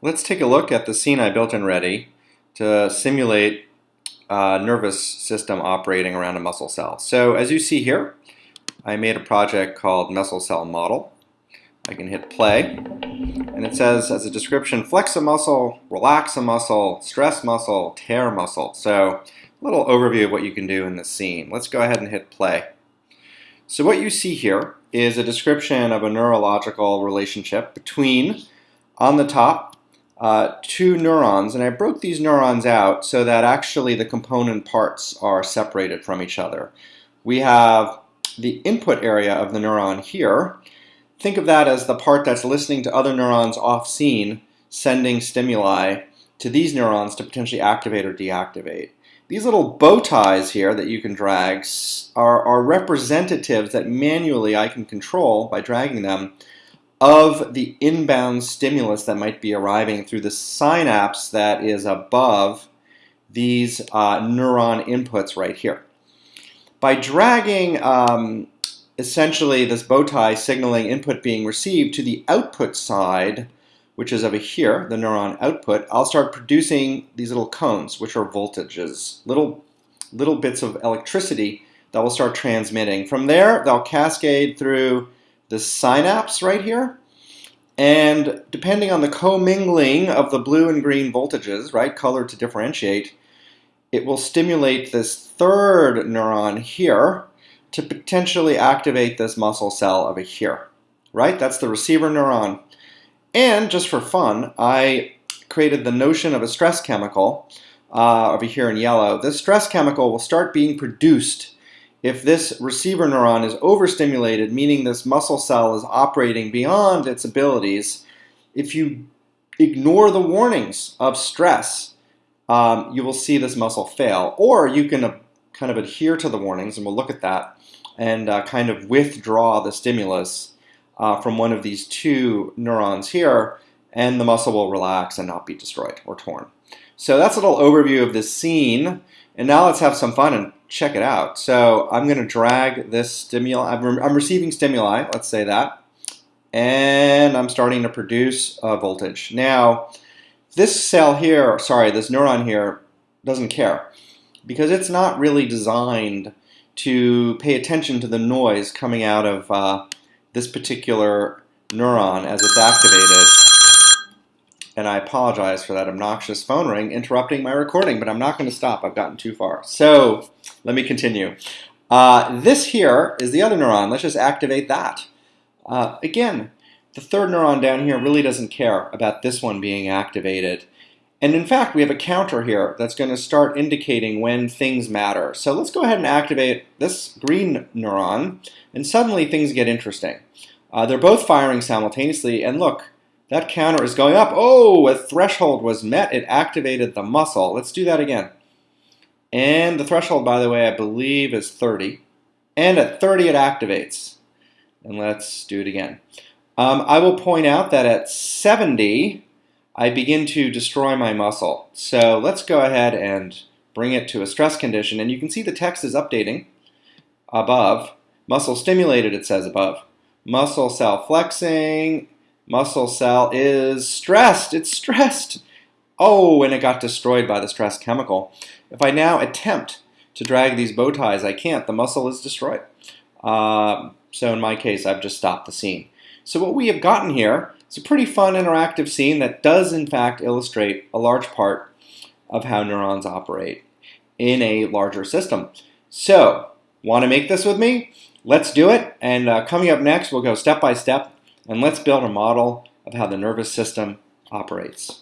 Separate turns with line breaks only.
Let's take a look at the scene I built and ready to simulate a nervous system operating around a muscle cell. So as you see here, I made a project called Muscle Cell Model. I can hit play, and it says as a description, flex a muscle, relax a muscle, stress muscle, tear muscle. So a little overview of what you can do in this scene. Let's go ahead and hit play. So what you see here is a description of a neurological relationship between, on the top, uh, two neurons, and I broke these neurons out so that actually the component parts are separated from each other. We have the input area of the neuron here. Think of that as the part that's listening to other neurons off scene, sending stimuli to these neurons to potentially activate or deactivate. These little bow ties here that you can drag are, are representatives that manually I can control by dragging them of the inbound stimulus that might be arriving through the synapse that is above these uh, neuron inputs right here. By dragging um, essentially this bow tie signaling input being received to the output side, which is over here, the neuron output, I'll start producing these little cones, which are voltages, little, little bits of electricity that will start transmitting. From there, they'll cascade through the synapse right here. And depending on the commingling of the blue and green voltages, right, color to differentiate, it will stimulate this third neuron here to potentially activate this muscle cell over here, right? That's the receiver neuron. And just for fun, I created the notion of a stress chemical uh, over here in yellow. This stress chemical will start being produced if this receiver neuron is overstimulated, meaning this muscle cell is operating beyond its abilities, if you ignore the warnings of stress, um, you will see this muscle fail. Or you can uh, kind of adhere to the warnings, and we'll look at that, and uh, kind of withdraw the stimulus uh, from one of these two neurons here, and the muscle will relax and not be destroyed or torn. So that's a little overview of this scene. And now let's have some fun and check it out. So I'm going to drag this stimuli. I'm, I'm receiving stimuli, let's say that. And I'm starting to produce a voltage. Now, this cell here, sorry, this neuron here doesn't care because it's not really designed to pay attention to the noise coming out of uh, this particular neuron as it's activated and I apologize for that obnoxious phone ring interrupting my recording, but I'm not going to stop. I've gotten too far. So let me continue. Uh, this here is the other neuron. Let's just activate that. Uh, again, the third neuron down here really doesn't care about this one being activated. And in fact, we have a counter here that's going to start indicating when things matter. So let's go ahead and activate this green neuron, and suddenly things get interesting. Uh, they're both firing simultaneously, and look, that counter is going up. Oh, a threshold was met. It activated the muscle. Let's do that again. And the threshold, by the way, I believe is 30. And at 30, it activates. And let's do it again. Um, I will point out that at 70, I begin to destroy my muscle. So let's go ahead and bring it to a stress condition. And you can see the text is updating above. Muscle stimulated, it says above. Muscle cell flexing, muscle cell is stressed. It's stressed. Oh, and it got destroyed by the stress chemical. If I now attempt to drag these bow ties, I can't. The muscle is destroyed. Uh, so in my case, I've just stopped the scene. So what we have gotten here is a pretty fun interactive scene that does in fact illustrate a large part of how neurons operate in a larger system. So, want to make this with me? Let's do it. And uh, coming up next, we'll go step by step and let's build a model of how the nervous system operates.